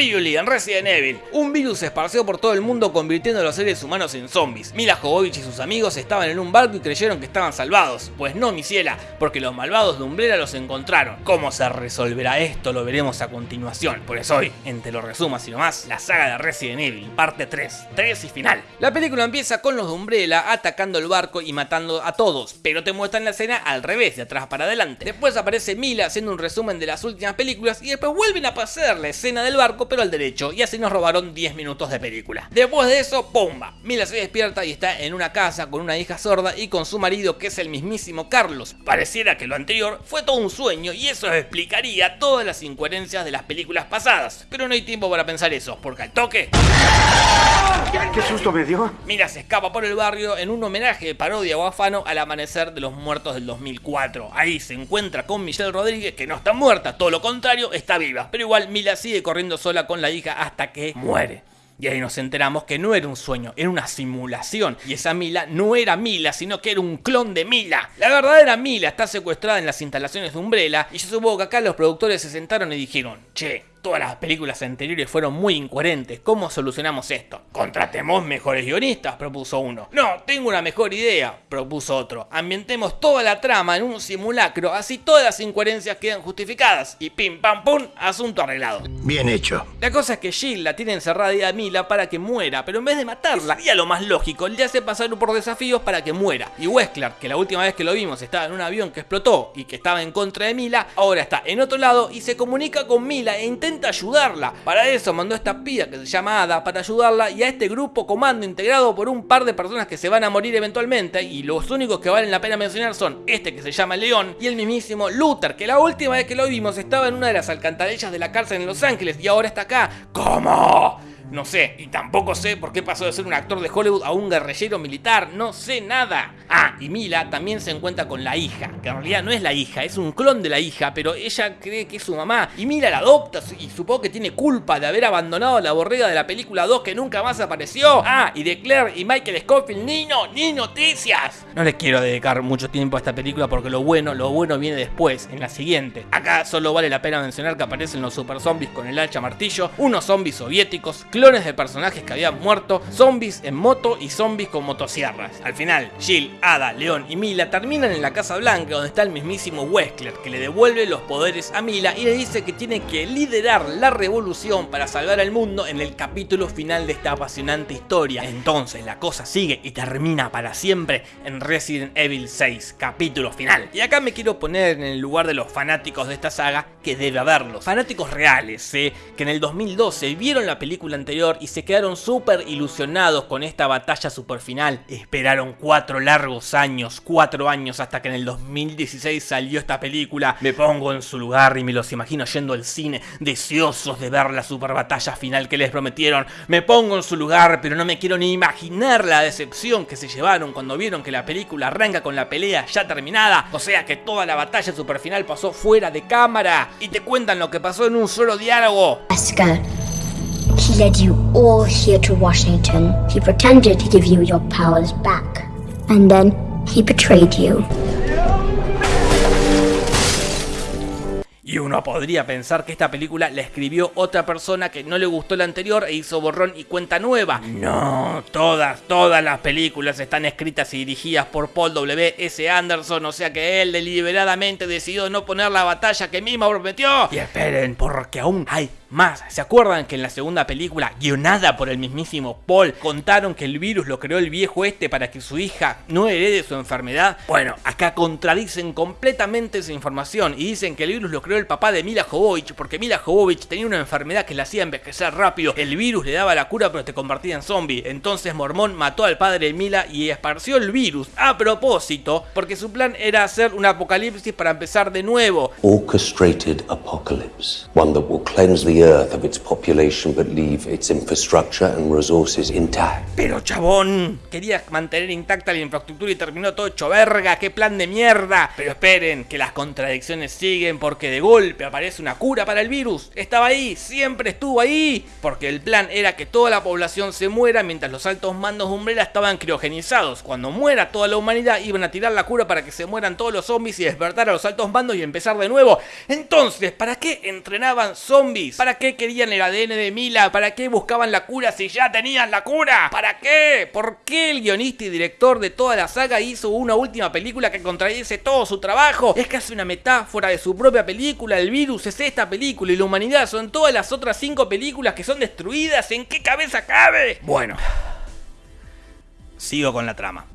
En Resident Evil. Un virus se esparció por todo el mundo convirtiendo a los seres humanos en zombies. Mila Jovovich y sus amigos estaban en un barco y creyeron que estaban salvados. Pues no, mi ciela, porque los malvados de Umbrella los encontraron. ¿Cómo se resolverá esto? Lo veremos a continuación. Por eso hoy, en Te lo resumas y nomás, la saga de Resident Evil, parte 3, 3 y final. La película empieza con los de Umbrella atacando el barco y matando a todos, pero te muestran la escena al revés, de atrás para adelante. Después aparece Mila haciendo un resumen de las últimas películas y después vuelven a pasar la escena del barco pero al derecho, y así nos robaron 10 minutos de película. Después de eso, ¡pumba! Mila se despierta y está en una casa con una hija sorda y con su marido que es el mismísimo Carlos. Pareciera que lo anterior fue todo un sueño y eso explicaría todas las incoherencias de las películas pasadas, pero no hay tiempo para pensar eso, porque al toque... ¿Qué susto me dio? Mila se escapa por el barrio en un homenaje de parodia o afano al amanecer de los muertos del 2004. Ahí se encuentra con Michelle Rodríguez que no está muerta, todo lo contrario, está viva. Pero igual Mila sigue corriendo sola con la hija hasta que muere. Y ahí nos enteramos que no era un sueño, era una simulación. Y esa Mila no era Mila, sino que era un clon de Mila. La verdadera Mila está secuestrada en las instalaciones de Umbrella. Y yo supongo que acá los productores se sentaron y dijeron, che, Todas las películas anteriores fueron muy incoherentes. ¿Cómo solucionamos esto? Contratemos mejores guionistas, propuso uno. No, tengo una mejor idea, propuso otro. Ambientemos toda la trama en un simulacro, así todas las incoherencias quedan justificadas. Y pim pam pum, asunto arreglado. Bien hecho. La cosa es que Jill la tiene encerrada a Mila para que muera, pero en vez de matarla, sería lo más lógico, le hace pasar por desafíos para que muera. Y Wesker, que la última vez que lo vimos estaba en un avión que explotó y que estaba en contra de Mila, ahora está en otro lado y se comunica con Mila e intenta intenta ayudarla. Para eso mandó a esta pía que se llama Ada para ayudarla y a este grupo comando integrado por un par de personas que se van a morir eventualmente y los únicos que valen la pena mencionar son este que se llama León y el mismísimo Luther que la última vez que lo vimos estaba en una de las alcantarillas de la cárcel en Los Ángeles y ahora está acá. ¿Cómo? No sé, y tampoco sé por qué pasó de ser un actor de Hollywood a un guerrillero militar, no sé nada. Ah, y Mila también se encuentra con la hija, que en realidad no es la hija, es un clon de la hija, pero ella cree que es su mamá. Y Mila la adopta y supongo que tiene culpa de haber abandonado la borrega de la película 2 que nunca más apareció. Ah, y de Claire y Michael Scofield, ni no, ni noticias. No les quiero dedicar mucho tiempo a esta película porque lo bueno, lo bueno viene después, en la siguiente. Acá solo vale la pena mencionar que aparecen los super zombies con el hacha martillo, unos zombies soviéticos, clones de personajes que habían muerto, zombies en moto y zombies con motosierras. Al final, Jill, Ada, León y Mila terminan en la Casa Blanca donde está el mismísimo Wesker que le devuelve los poderes a Mila y le dice que tiene que liderar la revolución para salvar al mundo en el capítulo final de esta apasionante historia. Entonces la cosa sigue y termina para siempre en Resident Evil 6, capítulo final. Y acá me quiero poner en el lugar de los fanáticos de esta saga que debe haberlos. Fanáticos reales, ¿eh? que en el 2012 vieron la película anterior y se quedaron súper ilusionados con esta batalla super final. Esperaron cuatro largos años, cuatro años hasta que en el 2016 salió esta película. Me pongo en su lugar y me los imagino yendo al cine, deseosos de ver la super batalla final que les prometieron. Me pongo en su lugar, pero no me quiero ni imaginar la decepción que se llevaron cuando vieron que la película arranca con la pelea ya terminada. O sea que toda la batalla super final pasó fuera de cámara y te cuentan lo que pasó en un solo diálogo. Wesker. He led you all here to Washington. He pretended to give you your powers back. And then he betrayed you. Y uno podría pensar que esta película la escribió otra persona que no le gustó la anterior e hizo borrón y cuenta nueva. No, todas, todas las películas están escritas y dirigidas por Paul W. S. Anderson, o sea que él deliberadamente decidió no poner la batalla que mismo prometió. Y esperen, porque aún hay más. ¿Se acuerdan que en la segunda película, guionada por el mismísimo Paul, contaron que el virus lo creó el viejo este para que su hija no herede su enfermedad? Bueno, acá contradicen completamente esa información y dicen que el virus lo creó el papá de Mila Jovovich porque Mila Jovovich tenía una enfermedad que la hacía envejecer rápido. El virus le daba la cura pero te convertía en zombie. Entonces Mormón mató al padre de Mila y esparció el virus a propósito porque su plan era hacer un apocalipsis para empezar de nuevo. orchestrated apocalypse, one that will cleanse the earth of its population but leave its infrastructure and resources intact. Pero chabón, quería mantener intacta la infraestructura y terminó todo hecho verga, qué plan de mierda. Pero esperen, que las contradicciones siguen porque de golpe aparece una cura para el virus. Estaba ahí, siempre estuvo ahí. Porque el plan era que toda la población se muera mientras los altos mandos de Umbrella estaban criogenizados. Cuando muera toda la humanidad iban a tirar la cura para que se mueran todos los zombies y despertar a los altos mandos y empezar de nuevo. Entonces, ¿para qué entrenaban zombies? ¿Para ¿Para qué querían el ADN de Mila? ¿Para qué buscaban la cura si ya tenían la cura? ¿Para qué? ¿Por qué el guionista y director de toda la saga hizo una última película que contradice todo su trabajo? Es casi una metáfora de su propia película. El virus es esta película y la humanidad son todas las otras cinco películas que son destruidas. ¿En qué cabeza cabe? Bueno, sigo con la trama.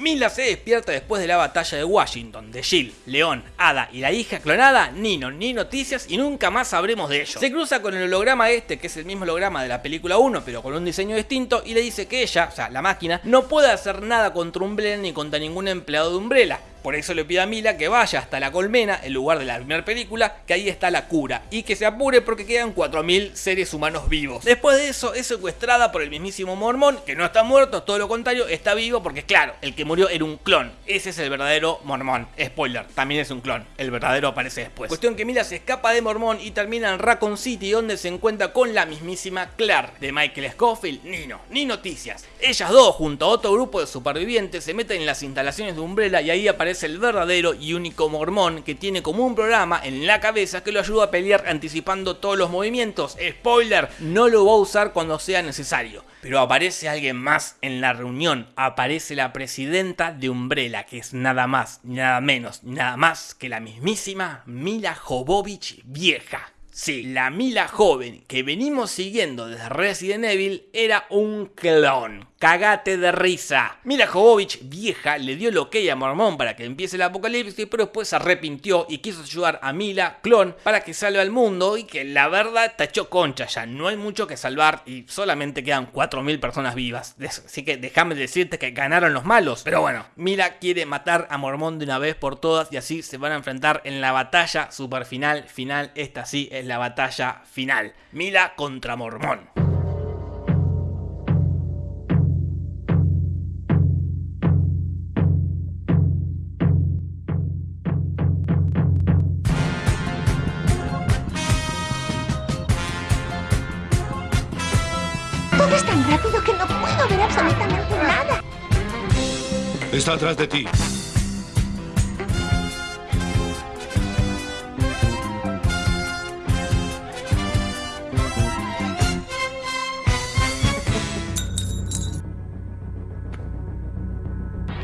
Mila se despierta después de la batalla de Washington, de Jill, León, Ada y la hija clonada, Nino, ni noticias y nunca más sabremos de ellos. Se cruza con el holograma este, que es el mismo holograma de la película 1, pero con un diseño distinto, y le dice que ella, o sea, la máquina, no puede hacer nada contra Umbrella ni contra ningún empleado de Umbrella, por eso le pide a Mila que vaya hasta la colmena, el lugar de la primera película, que ahí está la cura, y que se apure porque quedan 4.000 seres humanos vivos. Después de eso es secuestrada por el mismísimo Mormón, que no está muerto, todo lo contrario, está vivo porque claro, el que murió era un clon. Ese es el verdadero Mormón. Spoiler, también es un clon. El verdadero aparece después. Cuestión que Mila se escapa de Mormón y termina en Raccoon City, donde se encuentra con la mismísima Clark, de Michael Scofield, Nino, ni noticias. Ellas dos, junto a otro grupo de supervivientes, se meten en las instalaciones de Umbrella y ahí aparece es el verdadero y único mormón que tiene como un programa en la cabeza que lo ayuda a pelear anticipando todos los movimientos. Spoiler, no lo va a usar cuando sea necesario. Pero aparece alguien más en la reunión. Aparece la presidenta de Umbrella, que es nada más, nada menos, nada más que la mismísima Mila Jovovich vieja. Sí, la Mila joven que venimos siguiendo desde Resident Evil era un clon. Cagate de risa. Mila Jovovich, vieja, le dio el ok a Mormón para que empiece el apocalipsis, pero después se arrepintió y quiso ayudar a Mila, clon, para que salve al mundo y que la verdad tachó concha ya. No hay mucho que salvar y solamente quedan 4.000 personas vivas. Así que déjame decirte que ganaron los malos. Pero bueno, Mila quiere matar a Mormón de una vez por todas y así se van a enfrentar en la batalla super final. Final, esta sí es la batalla final. Mila contra Mormón. Puedo ver absolutamente nada. Está atrás de ti.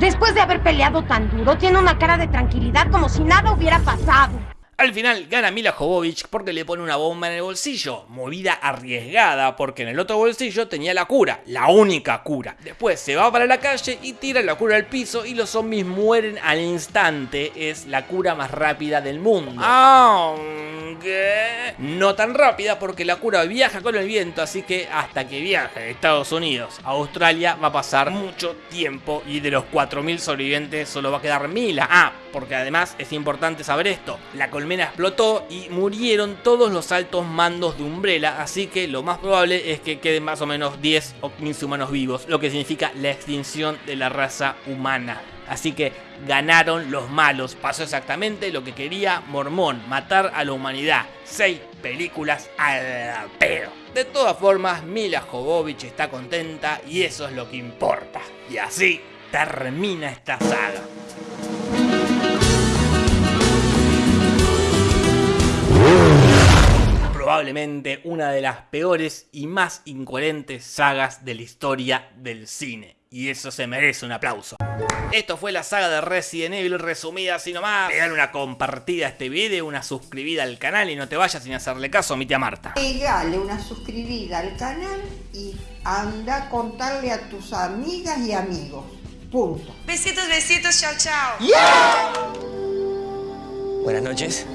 Después de haber peleado tan duro, tiene una cara de tranquilidad como si nada hubiera pasado. Al final gana Mila Jovovich porque le pone una bomba en el bolsillo, movida arriesgada porque en el otro bolsillo tenía la cura, la única cura. Después se va para la calle y tira la cura al piso y los zombies mueren al instante. Es la cura más rápida del mundo. Aunque no tan rápida porque la cura viaja con el viento, así que hasta que viaje de Estados Unidos a Australia va a pasar mucho tiempo y de los 4.000 sobrevivientes solo va a quedar Mila. Ah, porque además es importante saber esto, la colmena explotó y murieron todos los altos mandos de Umbrella, así que lo más probable es que queden más o menos 10 o 15 humanos vivos, lo que significa la extinción de la raza humana. Así que ganaron los malos, pasó exactamente lo que quería Mormón, matar a la humanidad. 6 películas al pedo. De todas formas, Mila Jovovich está contenta y eso es lo que importa. Y así termina esta saga. Probablemente una de las peores y más incoherentes sagas de la historia del cine. Y eso se merece un aplauso. Esto fue la saga de Resident Evil resumida así nomás. Pegar una compartida a este video, una suscribida al canal y no te vayas sin hacerle caso a mi tía Marta. Pegale una suscribida al canal y anda a contarle a tus amigas y amigos. Punto. Besitos, besitos, chao, chao. Buenas noches.